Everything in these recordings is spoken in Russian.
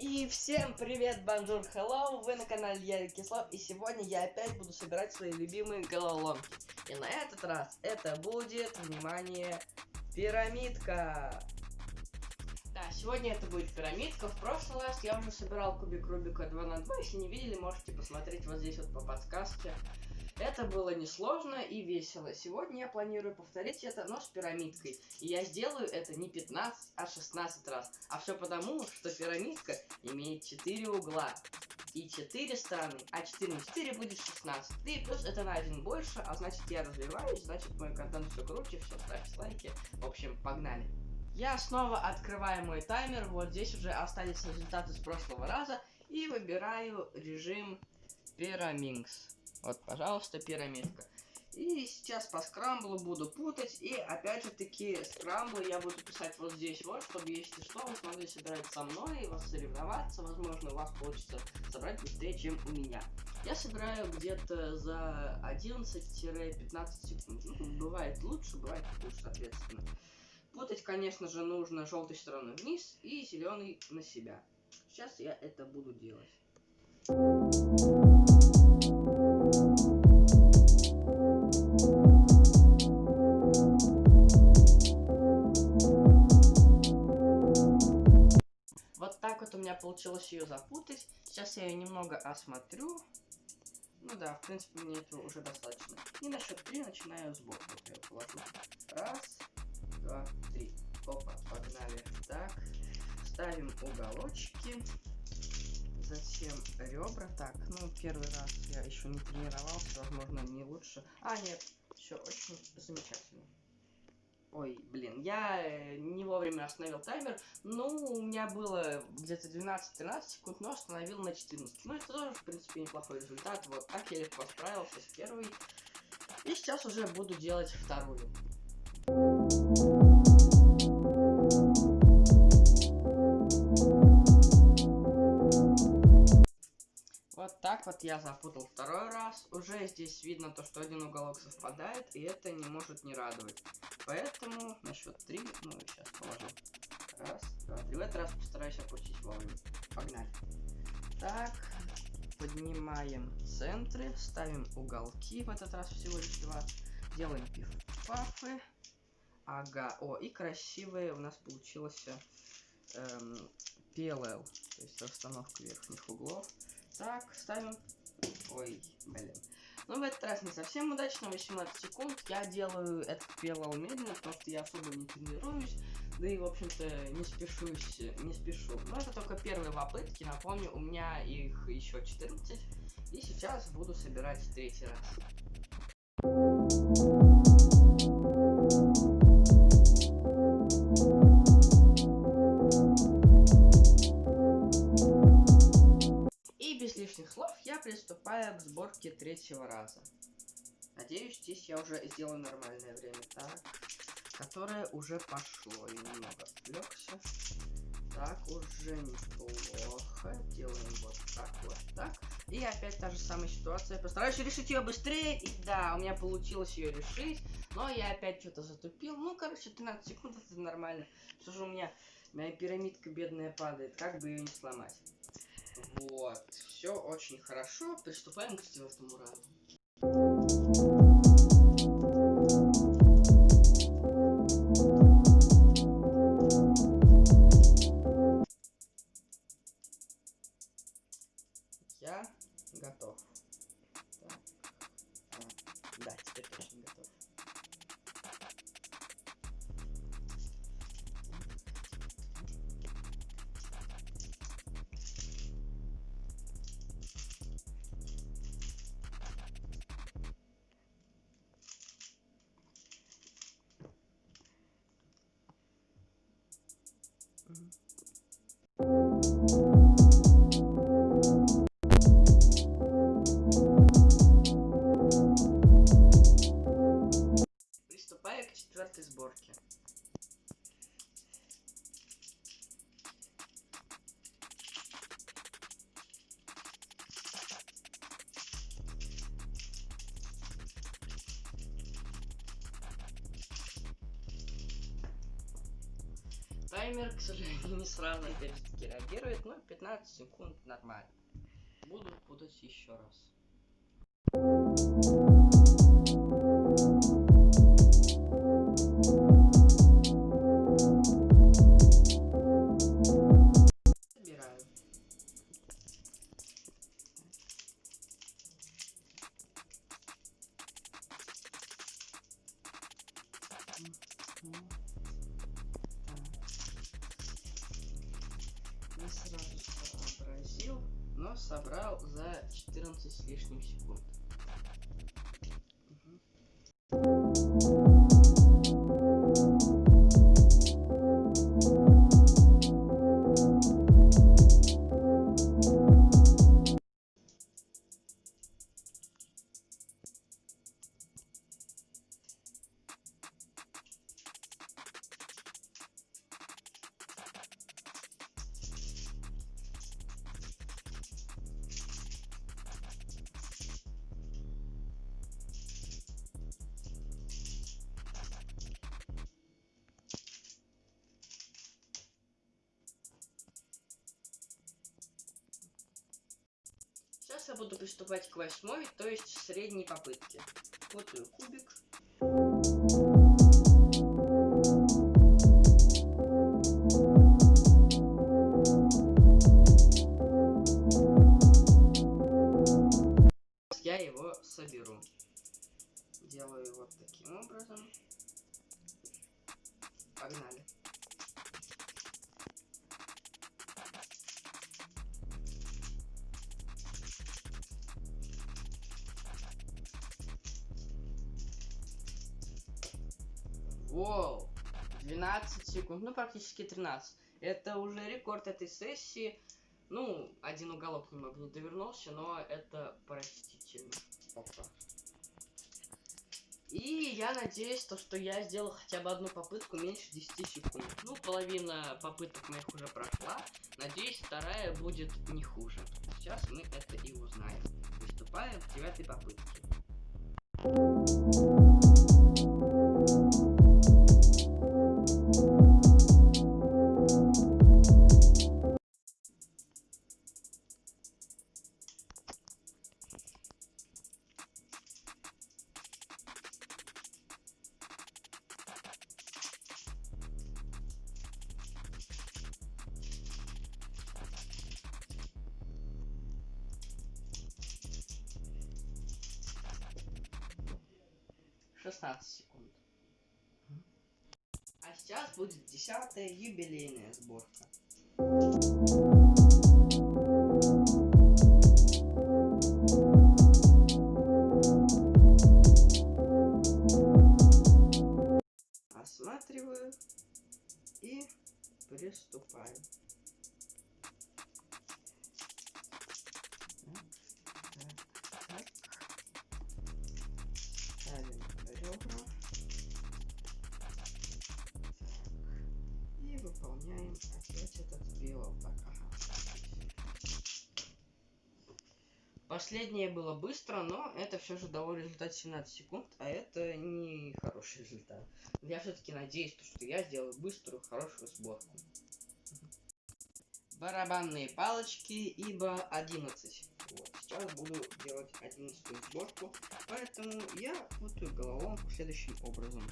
И всем привет, bonjour, hello, вы на канале Ярик Кислов, и сегодня я опять буду собирать свои любимые головоломки. И на этот раз это будет, внимание, пирамидка. Да, сегодня это будет пирамидка, в прошлый раз я уже собирал кубик Рубика 2 на 2, если не видели, можете посмотреть вот здесь вот по подсказке. Это было несложно и весело. Сегодня я планирую повторить это, но с пирамидкой. И я сделаю это не 15, а 16 раз. А все потому, что пирамидка имеет 4 угла и 4 стороны, а 4 на 4 будет 16. И плюс это на один больше, а значит я развиваюсь, значит мой контент все круче, все, ставьте лайки. В общем, погнали. Я снова открываю мой таймер, вот здесь уже остались результаты с прошлого раза, и выбираю режим Pyraminx. Вот, пожалуйста, пирамидка. И сейчас по скрамблу буду путать. И опять же таки скрамблы я буду писать вот здесь вот, чтобы если что, вы смогли собирать со мной и вас соревноваться. Возможно, у вас получится собрать быстрее, чем у меня. Я собираю где-то за 11-15 секунд. Ну, бывает лучше, бывает хуже, соответственно. Путать, конечно же, нужно желтой стороной вниз и зеленый на себя. Сейчас я это буду делать. Получилось ее запутать. Сейчас я ее немного осмотрю. Ну да, в принципе, мне этого уже достаточно. И на счет три начинаю сбор. Вот я положу. Раз, два, три. Опа, погнали. Так, ставим уголочки. Затем ребра. Так, ну, первый раз я еще не тренировался, возможно, не лучше. А, нет, все очень замечательно. Ой, блин, я э, не вовремя остановил таймер. Ну, у меня было где-то 12-13 секунд, но остановил на 14. Ну, это тоже, в принципе, неплохой результат. Вот так я легко справился с первой. И сейчас уже буду делать вторую. Вот так вот я запутал второй раз. Уже здесь видно то, что один уголок совпадает, и это не может не радовать. Поэтому на счет три, ну сейчас положу. Раз, два, три. В этот раз постараюсь опустить вовремя. Погнали. Так, поднимаем центры, ставим уголки, в этот раз всего лишь два. Делаем пиф-пафы. Ага, о, и красивые у нас получилось эм, PLL, то есть расстановка верхних углов. Так, ставим. Ой, блин. Ну, в этот раз не совсем удачно, 18 секунд. Я делаю этот PLL медленно, потому что я особо не тренируюсь. Да и, в общем-то, не спешусь, не спешу. Но это только первые попытки. Напомню, у меня их еще 14. И сейчас буду собирать третий раз. Лишних слов я приступаю к сборке третьего раза. Надеюсь, здесь я уже сделаю нормальное время. Так, которое уже пошло. И немного отвлекся. Так, уже неплохо. Делаем вот так, вот так. И опять та же самая ситуация. Постараюсь решить ее быстрее. И да, у меня получилось ее решить. Но я опять что-то затупил. Ну, короче, 13 секунд это нормально. Все же у меня моя пирамидка бедная падает. Как бы ее не сломать. Вот, все очень хорошо. Приступаем к четвертому раунду. Приступаю Таймер, к сожалению, не сразу опять же таки реагирует, но 15 секунд нормально. Буду путать еще раз. Сейчас я буду приступать к восьмой, то есть средней попытке. Вот ее кубик. Я его соберу. Делаю вот таким образом. Погнали. Секунд, ну практически 13. Это уже рекорд этой сессии. Ну, один уголок немного не довернулся, но это простительно. Опа. И я надеюсь, то, что я сделал хотя бы одну попытку меньше 10 секунд. Ну, половина попыток моих уже прошла. Надеюсь, вторая будет не хуже. Сейчас мы это и узнаем. Приступаем к девятой попытке. Шестнадцать секунд. А сейчас будет десятая юбилейная сборка. Опять этот. Так, ага. Последнее было быстро, но это все же дало результат 17 секунд, а это не хороший результат. Я все-таки надеюсь, то, что я сделаю быструю, хорошую сборку. Барабанные палочки, ибо 11. Вот, сейчас буду делать 11 сборку, поэтому я путаю головоломку следующим образом.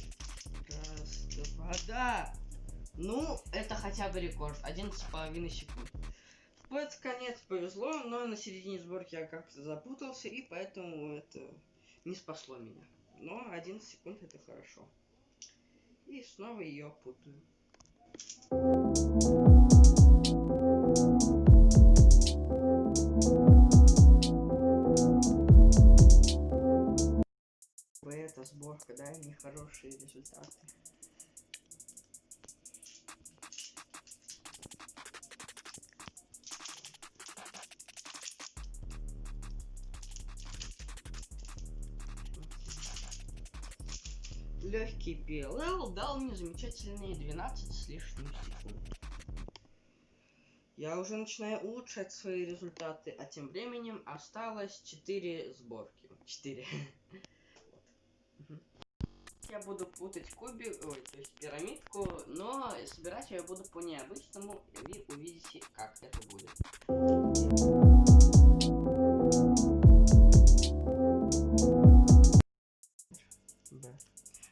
Вот, давай. Раз, два, да! Ну, это хотя бы рекорд. 11,5 секунд. Под конец повезло, но на середине сборки я как-то запутался, и поэтому это не спасло меня. Но 11 секунд это хорошо. И снова ее путаю. Это сборка, да, нехорошие результаты. Легкий PLL дал мне замечательные 12 с лишним секунд. Я уже начинаю улучшать свои результаты, а тем временем осталось 4 сборки. 4. Я буду путать кубик, ой, то есть пирамидку, но собирать я буду по необычному, и вы увидите, как это будет.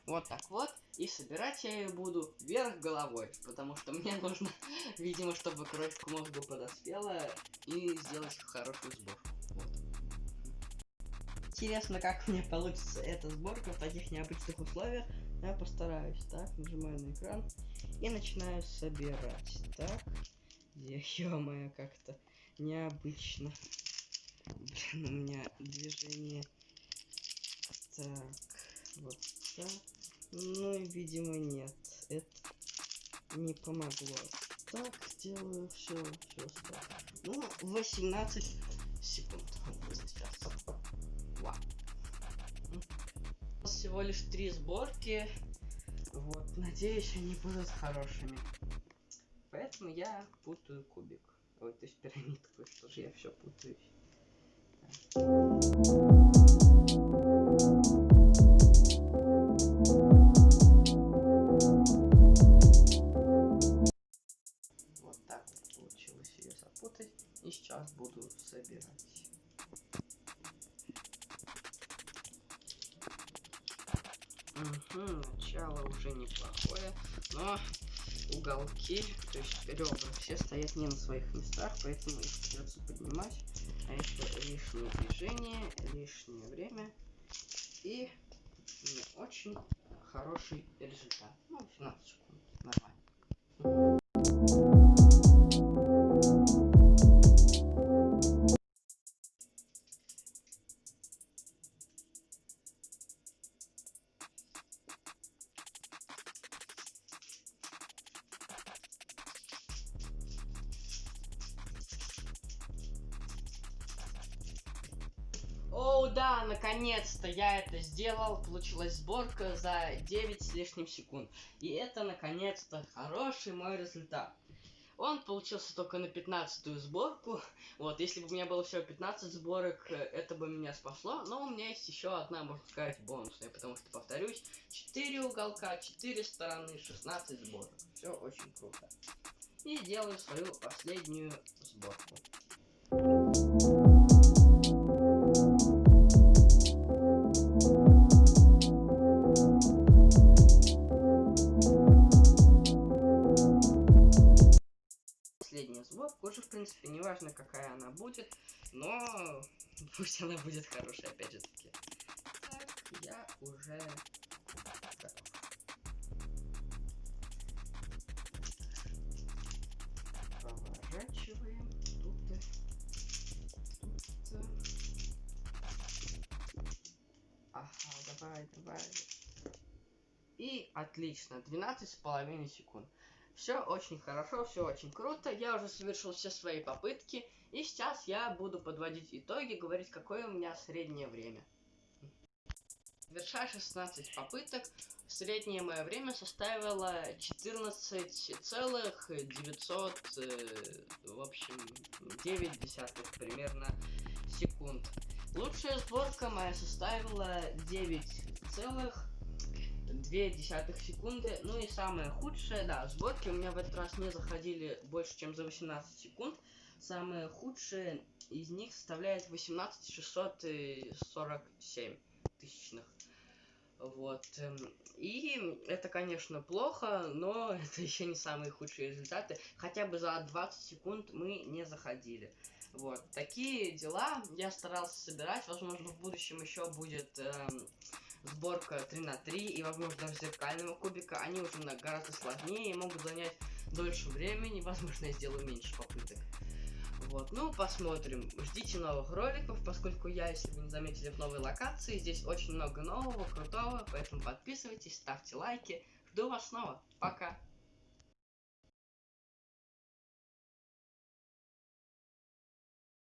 Вот так вот. И собирать я ее буду вверх головой, потому что мне нужно, видимо, чтобы кровь к мозгу подоспела и сделать хорошую сборку. Вот. Интересно, как мне получится эта сборка в таких необычных условиях. Я постараюсь. Так, нажимаю на экран и начинаю собирать. Так, ё-моё, как-то необычно. Блин, у меня движение. Так, вот так. Ну, видимо, нет. Это не помогло. Так, сделаю все, все. Ну, 18 секунд. Всего лишь три сборки. Вот, надеюсь, они будут хорошими. Поэтому я путаю кубик. Ой, то есть пирамидку, что же я все путаюсь. И сейчас буду собирать. Начало уже неплохое, но уголки, то есть ребра, все стоят не на своих местах, поэтому их придется поднимать. А это лишнее движение, лишнее время и не очень хороший результат. Ну, 17 секунд, нормально. Сделал. Получилась сборка за 9 с лишним секунд. И это, наконец-то, хороший мой результат. Он получился только на 15 сборку. Вот, если бы у меня было всего 15 сборок, это бы меня спасло. Но у меня есть еще одна, можно сказать, бонусная. Потому что, повторюсь, 4 уголка, 4 стороны, 16 сборок. Все очень круто. И делаю свою последнюю сборку. Принципе, неважно, какая она будет, но пусть она будет хорошая, опять же таки. Так, я уже готов. Поворачиваем. Тут, тут. Ага, давай, давай. И отлично, 12 с половиной секунд. Все очень хорошо, все очень круто. Я уже совершил все свои попытки. И сейчас я буду подводить итоги, говорить, какое у меня среднее время. Завершая 16 попыток, среднее мое время составило 14,900, э, в общем, 9 десятых примерно секунд. Лучшая сборка моя составила 9 целых 2 десятых секунды. Ну и самое худшее, да, сборки у меня в этот раз не заходили больше, чем за 18 секунд. Самое худшее из них составляет 18 647 тысячных. Вот. Эм, и это, конечно, плохо, но это еще не самые худшие результаты. Хотя бы за 20 секунд мы не заходили. Вот. Такие дела я старался собирать. Возможно, в будущем еще будет эм, сборка 3 на 3 и, возможно, даже зеркального кубика, они уже гораздо сложнее и могут занять дольше времени, возможно, я сделаю меньше попыток. Вот, ну, посмотрим. Ждите новых роликов, поскольку я, если вы не заметили, в новой локации. Здесь очень много нового, крутого, поэтому подписывайтесь, ставьте лайки. Жду вас снова. Пока.